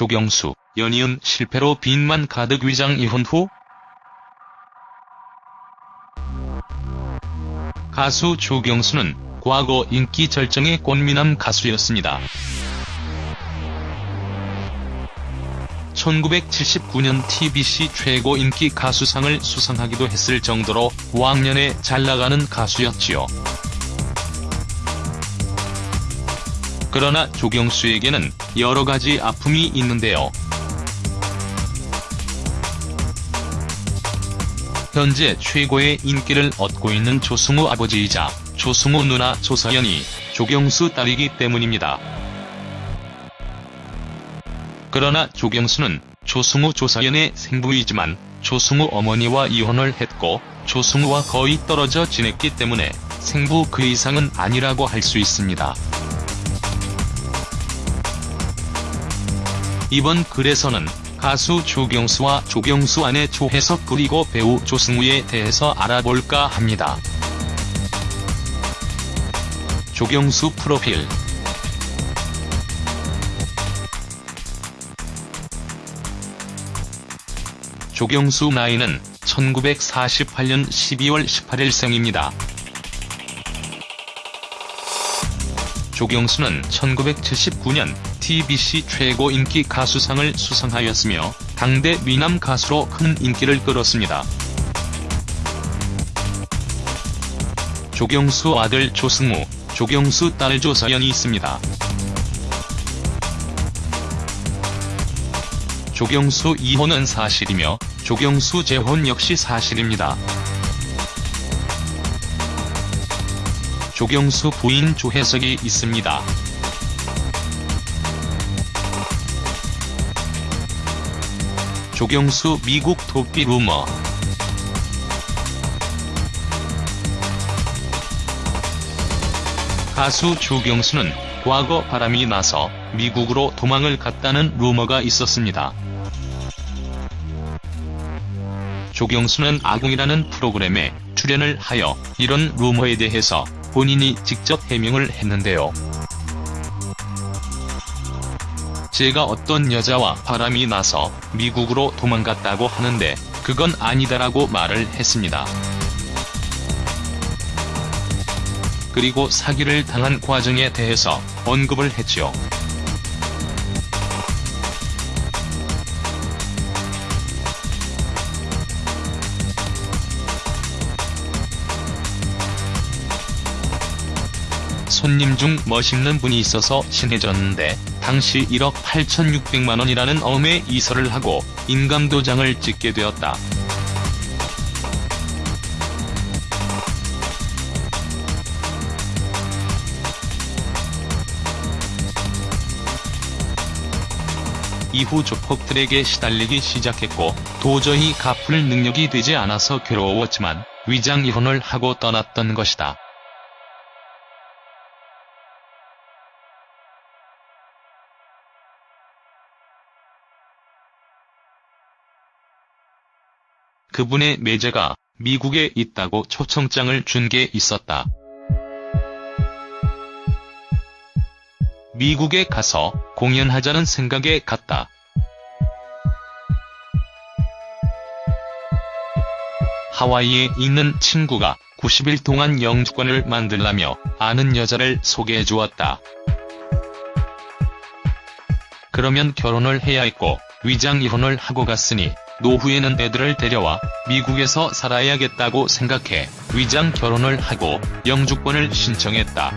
조경수, 연이은 실패로 빚만 가득 위장 이혼 후 가수 조경수는 과거 인기 절정의 꽃미남 가수였습니다. 1979년 TBC 최고 인기 가수상을 수상하기도 했을 정도로 왕년에 잘나가는 가수였지요. 그러나 조경수에게는 여러가지 아픔이 있는데요. 현재 최고의 인기를 얻고 있는 조승우 아버지이자 조승우 누나 조서연이 조경수 딸이기 때문입니다. 그러나 조경수는 조승우 조서연의 생부이지만 조승우 어머니와 이혼을 했고 조승우와 거의 떨어져 지냈기 때문에 생부 그 이상은 아니라고 할 수 있습니다. 이번 글에서는 가수 조경수와 조경수 아내 조혜석 그리고 배우 조승우에 대해서 알아볼까 합니다. 조경수 프로필 조경수 나이는 1948년 12월 18일 생입니다. 조경수는 1979년 TBC 최고 인기 가수상을 수상하였으며 당대 미남 가수로 큰 인기를 끌었습니다. 조경수 아들 조승우, 조경수 딸 조서연이 있습니다. 조경수 이혼은 사실이며 조경수 재혼 역시 사실입니다. 조경수 부인 조혜석이 있습니다. 조경수 미국 도피 루머 가수 조경수는 과거 바람이 나서 미국으로 도망을 갔다는 루머가 있었습니다. 조경수는 아궁이라는 프로그램에 출연을 하여 이런 루머에 대해서 본인이 직접 해명을 했는데요. 제가 어떤 여자와 바람이 나서 미국으로 도망갔다고 하는데 그건 아니다라고 말을 했습니다. 그리고 사기를 당한 과정에 대해서 언급을 했죠. 손님 중 멋있는 분이 있어서 친해졌는데 당시 1억 8,600만원이라는 엄의 이설을 하고 인감도장을 찍게 되었다. 이후 조폭들에게 시달리기 시작했고 도저히 갚을 능력이 되지 않아서 괴로웠지만 위장 이혼을 하고 떠났던 것이다. 그분의 매제가 미국에 있다고 초청장을 준 게 있었다. 미국에 가서 공연하자는 생각에 갔다. 하와이에 있는 친구가 90일 동안 영주권을 만들라며 아는 여자를 소개해 주었다. 그러면 결혼을 해야 했고 위장 이혼을 하고 갔으니 노후에는 애들을 데려와 미국에서 살아야겠다고 생각해 위장 결혼을 하고 영주권을 신청했다.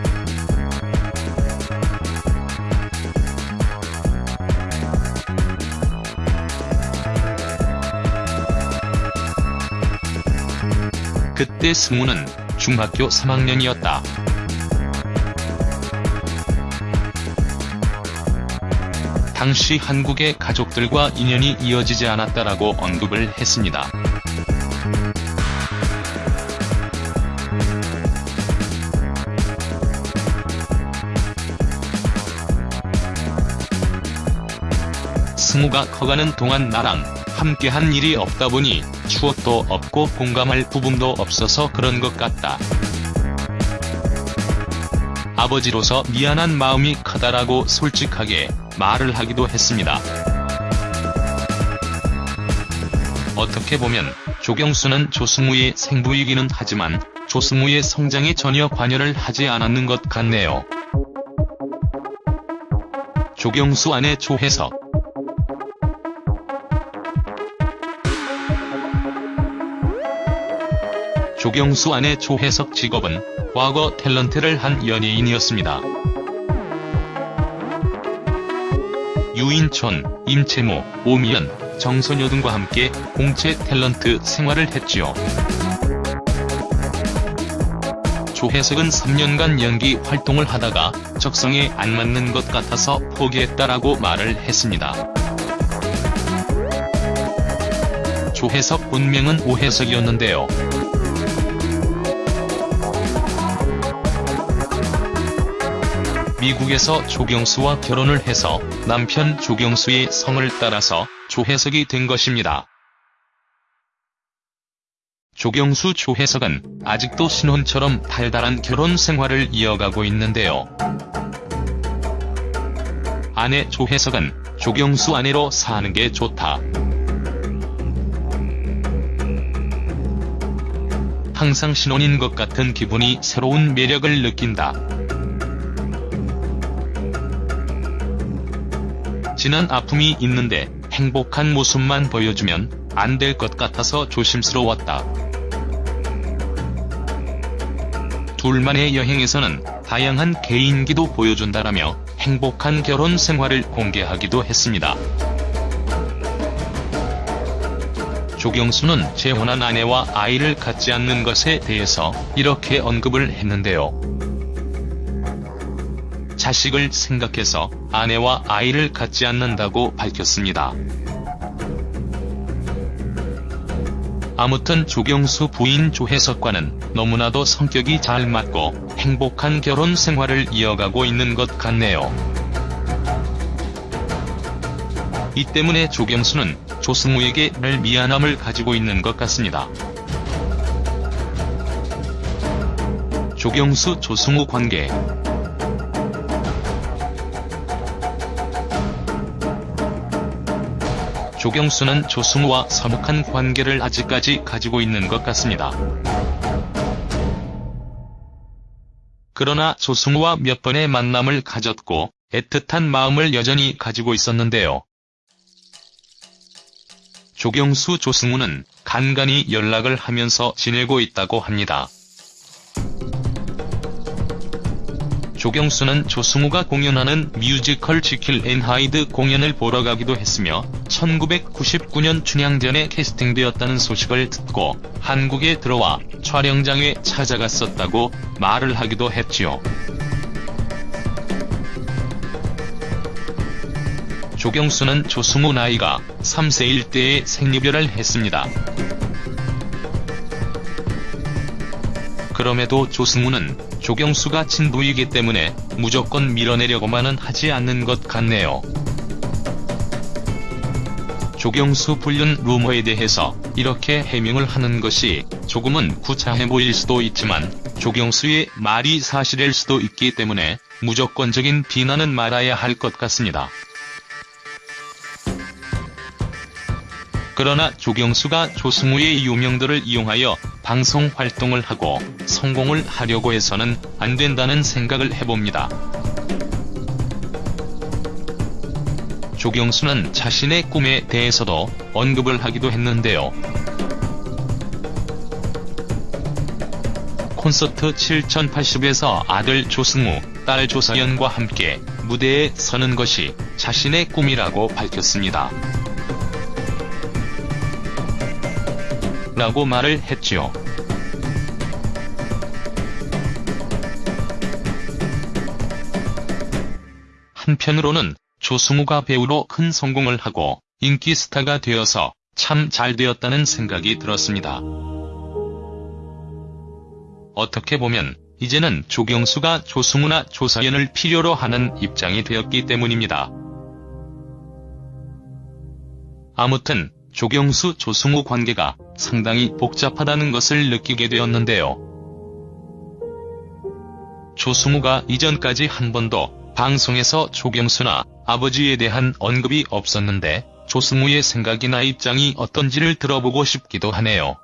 그때 승우는 중학교 3학년이었다. 당시 한국의 가족들과 인연이 이어지지 않았다라고 언급을 했습니다. 승우가 커가는 동안 나랑 함께한 일이 없다 보니 추억도 없고 공감할 부분도 없어서 그런 것 같다. 아버지로서 미안한 마음이 크다라고 솔직하게 말을 하기도 했습니다. 어떻게 보면 조경수는 조승우의 생부이기는 하지만 조승우의 성장에 전혀 관여를 하지 않았는 것 같네요. 조경수 아내 조혜석 조경수 아내 조혜석 직업은 과거 탤런트를 한 연예인이었습니다. 유인촌, 임채무, 오미연, 정선효 등과 함께 공채 탤런트 생활을 했지요. 조혜석은 3년간 연기 활동을 하다가 적성에 안 맞는 것 같아서 포기했다라고 말을 했습니다. 조혜석 본명은 오혜석이었는데요. 미국에서 조경수와 결혼을 해서 남편 조경수의 성을 따라서 조혜석이 된 것입니다. 조경수 조혜석은 아직도 신혼처럼 달달한 결혼 생활을 이어가고 있는데요. 아내 조혜석은 조경수 아내로 사는 게 좋다. 항상 신혼인 것 같은 기분이 새로운 매력을 느낀다. 지난 아픔이 있는데 행복한 모습만 보여주면 안 될 것 같아서 조심스러웠다. 둘만의 여행에서는 다양한 개인기도 보여준다라며 행복한 결혼 생활을 공개하기도 했습니다. 조경수는 재혼한 아내와 아이를 갖지 않는 것에 대해서 이렇게 언급을 했는데요. 자식을 생각해서 아내와 아이를 갖지 않는다고 밝혔습니다. 아무튼 조경수 부인 조혜석과는 너무나도 성격이 잘 맞고 행복한 결혼 생활을 이어가고 있는 것 같네요. 이 때문에 조경수는 조승우에게 늘 미안함을 가지고 있는 것 같습니다. 조경수 조승우 관계 조경수는 조승우와 서먹한 관계를 아직까지 가지고 있는 것 같습니다. 그러나 조승우와 몇 번의 만남을 가졌고 애틋한 마음을 여전히 가지고 있었는데요. 조경수 조승우는 간간히 연락을 하면서 지내고 있다고 합니다. 조경수는 조승우가 공연하는 뮤지컬 지킬 앤 하이드 공연을 보러 가기도 했으며 1999년 춘향전에 캐스팅되었다는 소식을 듣고 한국에 들어와 촬영장에 찾아갔었다고 말을 하기도 했지요. 조경수는 조승우 나이가 3세일 때에 생리별을 했습니다. 그럼에도 조승우는 조경수가 친부이기 때문에 무조건 밀어내려고만은 하지 않는 것 같네요. 조경수 불륜 루머에 대해서 이렇게 해명을 하는 것이 조금은 구차해 보일 수도 있지만 조경수의 말이 사실일 수도 있기 때문에 무조건적인 비난은 말아야 할 것 같습니다. 그러나 조경수가 조승우의 유명들을 이용하여 방송 활동을 하고 성공을 하려고 해서는 안 된다는 생각을 해봅니다. 조경수는 자신의 꿈에 대해서도 언급을 하기도 했는데요. 콘서트 7080에서 아들 조승우, 딸 조서연과 함께 무대에 서는 것이 자신의 꿈이라고 밝혔습니다. 라고 말을 했지요. 한편으로는 조승우가 배우로 큰 성공을 하고 인기 스타가 되어서 참 잘 되었다는 생각이 들었습니다. 어떻게 보면 이제는 조경수가 조승우나 조서연을 필요로 하는 입장이 되었기 때문입니다. 아무튼 조경수 조승우 관계가 상당히 복잡하다는 것을 느끼게 되었는데요. 조승우가 이전까지 한 번도 방송에서 조경수나 아버지에 대한 언급이 없었는데 조승우의 생각이나 입장이 어떤지를 들어보고 싶기도 하네요.